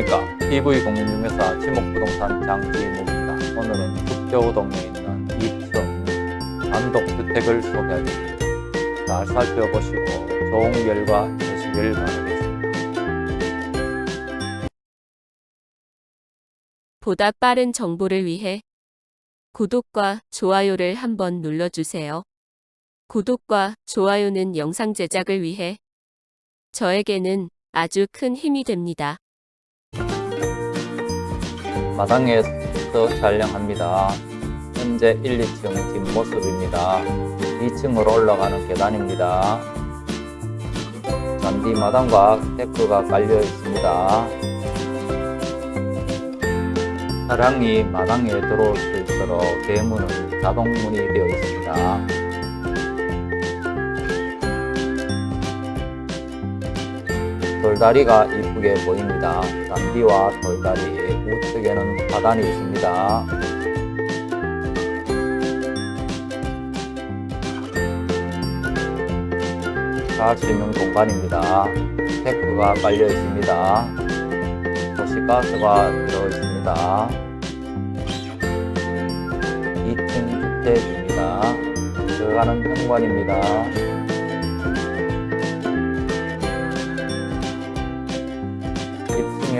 안녕하십니까 TV공인중개사 지목부동산 장지목입니다 오늘은 북겨우동에 있는 2층 단독주택을 소개하겠습니다 잘 살펴보시고 좋은 결과 되시길 바라겠습니다 보다 빠른 정보를 위해 구독과 좋아요를 한번 눌러주세요. 구독과 좋아요는 영상 제작을 위해 저에게는 아주 큰 힘이 됩니다. 마당에서 촬영합니다. 현재 1, 2층 뒷모습입니다. 2층으로 올라가는 계단입니다. 잔디 마당과 데크가 깔려 있습니다. 차량이 마당에 들어올 수 있도록 대문은 자동문이 되어 있습니다. 돌다리가 이쁘게 보입니다. 잔디와 돌다리 우측에는 화단이 있습니다. 잘수 있는 공간입니다. 테크가 깔려 있습니다. 도시가스가 들어 있습니다. 2층 주택입니다. 들어가는 현관입니다.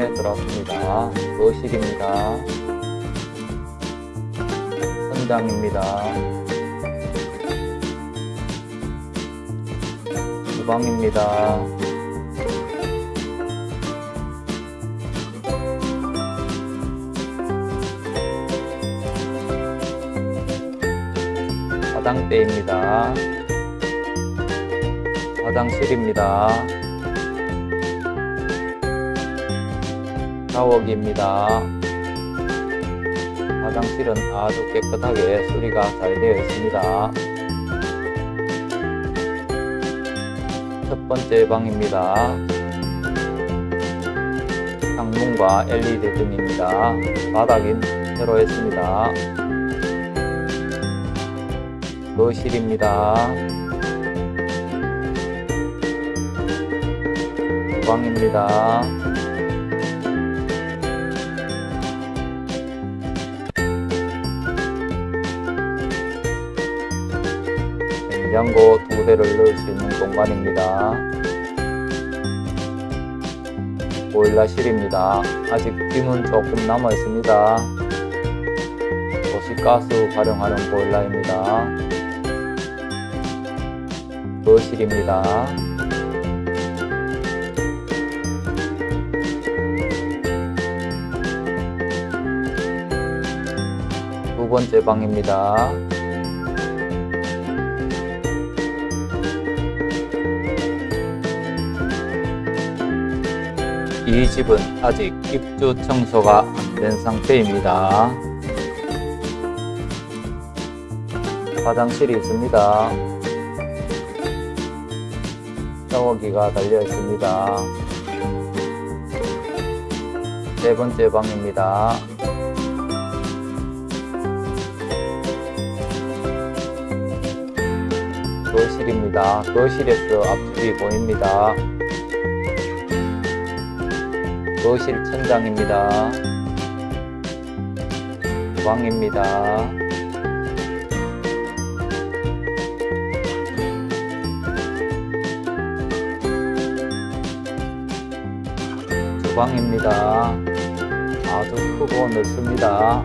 층에 들어왔습니다. 거실입니다. 현장입니다. 주방입니다. 화장대입니다. 화장실입니다. 샤워기입니다. 화장실은 아주 깨끗하게 수리가 잘 되어 있습니다. 첫 번째 방입니다. 창문과 LED 등입니다. 바닥은 새로 했습니다. 거실입니다. 주방입니다. 냉장고 두 대를 넣을 수 있는 공간입니다. 보일러실입니다. 아직 빔은 조금 남아 있습니다. 도시가스 활용하는 보일러입니다. 거실입니다. 두 번째 방입니다. 이 집은 아직 입주 청소가 안 된 상태입니다. 화장실이 있습니다. 샤워기가 달려 있습니다. 네 번째 방입니다. 거실입니다. 거실에서 앞집이 보입니다. 거실 천장입니다. 주방입니다. 주방입니다. 아주 크고 넓습니다.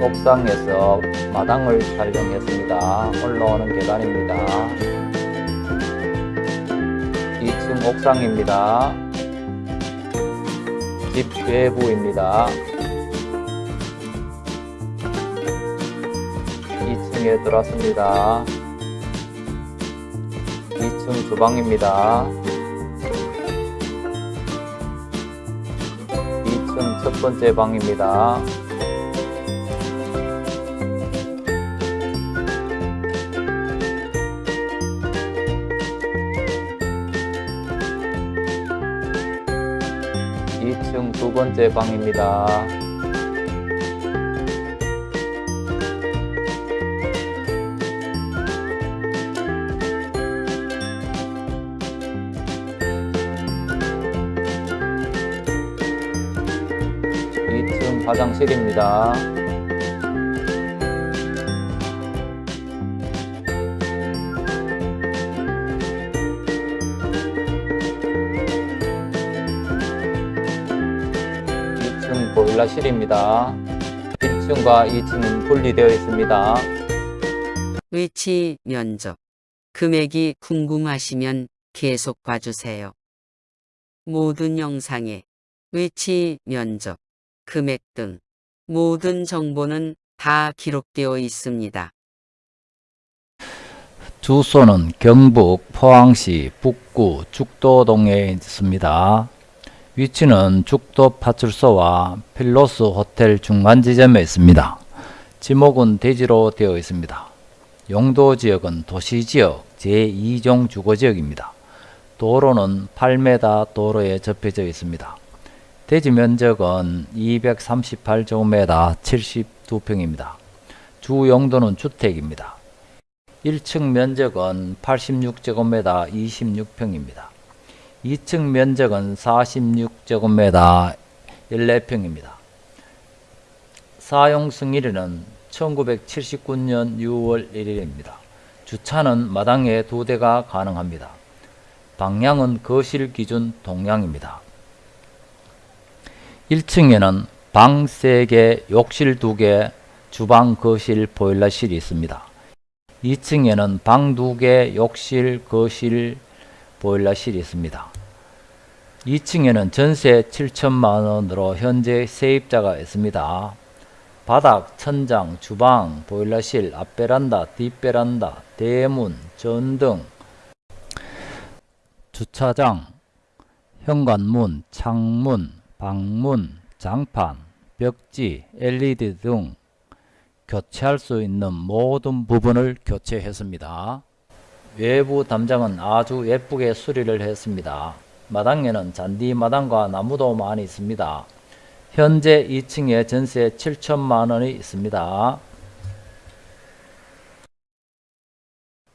옥상에서 마당을 촬영했습니다. 올라오는 계단입니다. 2층 옥상입니다. 집 외부입니다. 2층에 들어왔습니다. 2층 주방입니다. 2층 첫 번째 방입니다. 번째 방입니다. 2층 화장실입니다. 층 보일러실입니다. 1층과 2층은 분리되어 있습니다. 위치, 면적, 금액이 궁금하시면 계속 봐주세요. 모든 영상에 위치, 면적, 금액 등 모든 정보는 다 기록되어 있습니다. 주소는 경북 포항시 북구 죽도동에 있습니다. 위치는 죽도 파출소와 필로스 호텔 중간 지점에 있습니다. 지목은 대지로 되어 있습니다. 용도 지역은 도시지역 제2종 주거지역입니다. 도로는 8m 도로에 접혀져 있습니다. 대지 면적은 238제곱미터 72평입니다. 주 용도는 주택입니다. 1층 면적은 86제곱미터 26평입니다. 2층 면적은 46제곱미터 14평입니다. 사용 승일은 1979년 6월 1일입니다. 주차는 마당에 두 대가 가능합니다. 방향은 거실 기준 동향입니다. 1층에는 방 3개, 욕실 2개, 주방, 거실, 보일러실이 있습니다. 2층에는 방 2개, 욕실, 거실, 보일러실이 있습니다. 2층에는 전세 7천만 원으로 현재 세입자가 있습니다. 바닥, 천장, 주방, 보일러실, 앞베란다, 뒷베란다, 대문, 전등, 주차장, 현관문, 창문, 방문, 장판, 벽지, LED 등 교체할 수 있는 모든 부분을 교체했습니다. 외부 담장은 아주 예쁘게 수리를 했습니다. 마당에는 잔디 마당과 나무도 많이 있습니다. 현재 2층에 전세 7천만 원이 있습니다.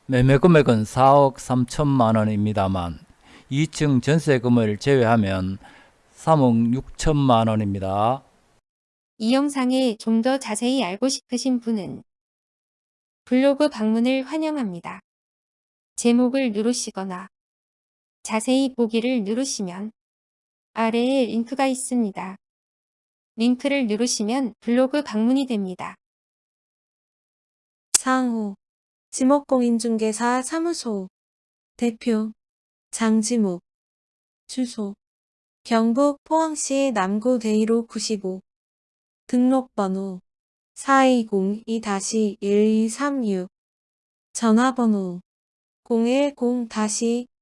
매매 금액은 4억 3천만 원입니다만 2층 전세금을 제외하면 3억 6천만 원입니다. 이 영상에 좀 더 자세히 알고 싶으신 분은 블로그 방문을 환영합니다. 제목을 누르시거나 자세히 보기를 누르시면 아래에 링크가 있습니다. 링크를 누르시면 블로그 방문이 됩니다. 상호 지목공인중개사 사무소 대표 장지목 주소 경북 포항시 남구 대이로 95 등록번호 4202-1236 전화번호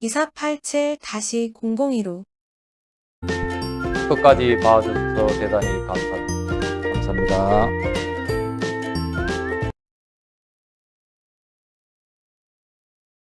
010-2487-0015 끝까지 봐주셔서 대단히 감사, 감사합니다.